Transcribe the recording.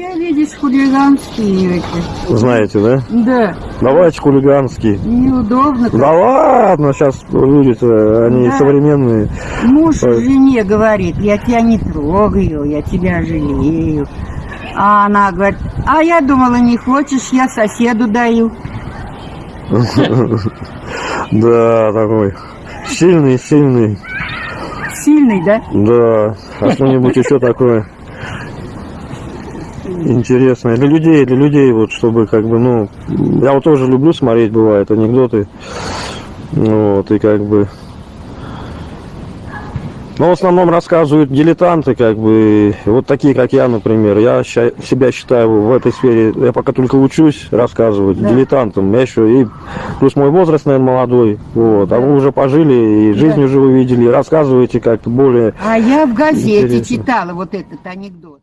я, видишь, хулиганские эти. Знаете, да? Да, Давайте хулиганские. неудобно. как. Да ладно, сейчас люди-то, они Да. современные. Муж Ой. жене говорит, я тебя не трогаю, я тебя жалею. А она говорит, а я думала, не хочешь, я соседу даю. Да, такой. Сильный, сильный. Сильный, да? Да. А что-нибудь еще такое интересное. Для людей, для людей, вот, чтобы как бы, ну, я вот тоже люблю смотреть, бывает, анекдоты. Вот, и как бы... Но в основном рассказывают дилетанты, как бы, вот такие, как я, например. Я себя считаю в этой сфере, я пока только учусь рассказывать Да. дилетантом. Я еще и, плюс мой возраст, наверное, молодой. Вот, а вы уже пожили, и жизнь Да. уже вы видели, и рассказываете как-то более А я в газете Интересно. читала вот этот анекдот.